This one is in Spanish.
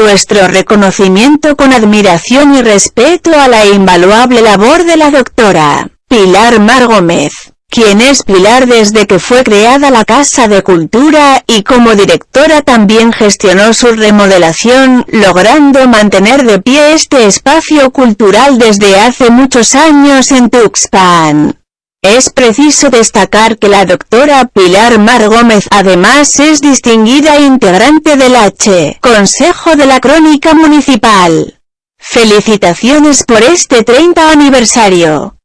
nuestro reconocimiento con admiración y respeto a la invaluable labor de la doctora Pilar Mar Gómez, quien es Pilar desde que fue creada la Casa de Cultura y como directora también gestionó su remodelación, logrando mantener de pie este espacio cultural desde hace muchos años en Tuxpan. Es preciso destacar que la doctora Pilar Mar Gómez además es distinguida integrante del H. Consejo de la Crónica Municipal. Felicitaciones por este 30 aniversario.